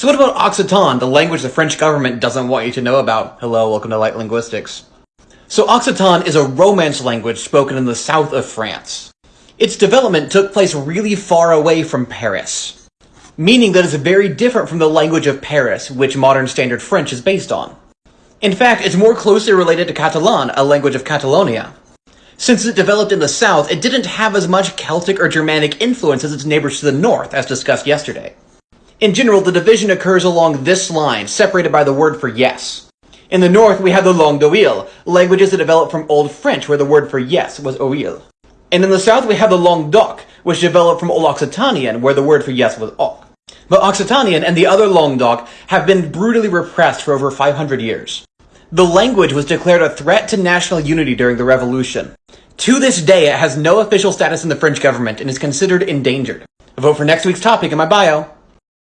So what about Occitan, the language the French government doesn't want you to know about? Hello, welcome to Light Linguistics. So Occitan is a Romance language spoken in the south of France. Its development took place really far away from Paris, meaning that it's very different from the language of Paris, which modern standard French is based on. In fact, it's more closely related to Catalan, a language of Catalonia. Since it developed in the south, it didn't have as much Celtic or Germanic influence as its neighbors to the north, as discussed yesterday. In general, the division occurs along this line, separated by the word for yes. In the north, we have the langue d'oil, languages that developed from Old French, where the word for yes was oil. And in the south, we have the langue d'oc, which developed from Old Occitanian, where the word for yes was oc. But Occitanian and the other langue d'oc have been brutally repressed for over 500 years. The language was declared a threat to national unity during the Revolution. To this day, it has no official status in the French government and is considered endangered. Vote for next week's topic in my bio.